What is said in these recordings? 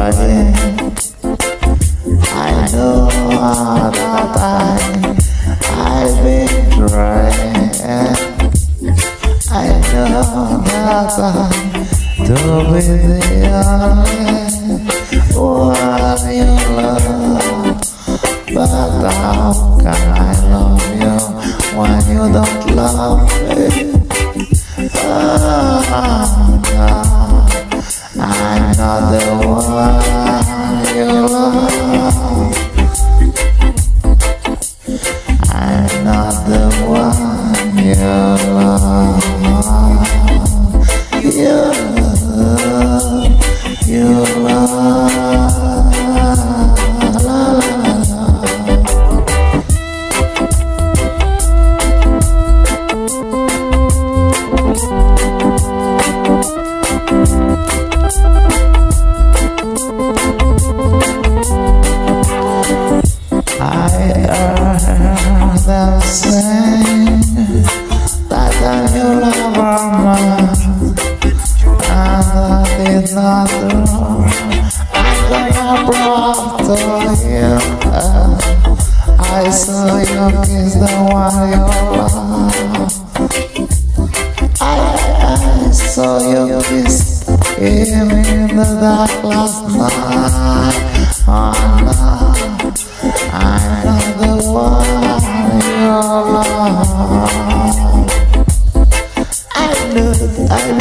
I know that I, I've been trying. I know that I to be the only one you love. But how can I love you when you don't love me? Ah, I'm not the one is not brought to you. I saw you kiss the love. I, I saw you kiss him in the dark last night. Oh. I'm not the one you love.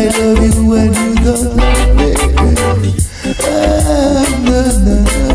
I love you when you go. Oh, no, no.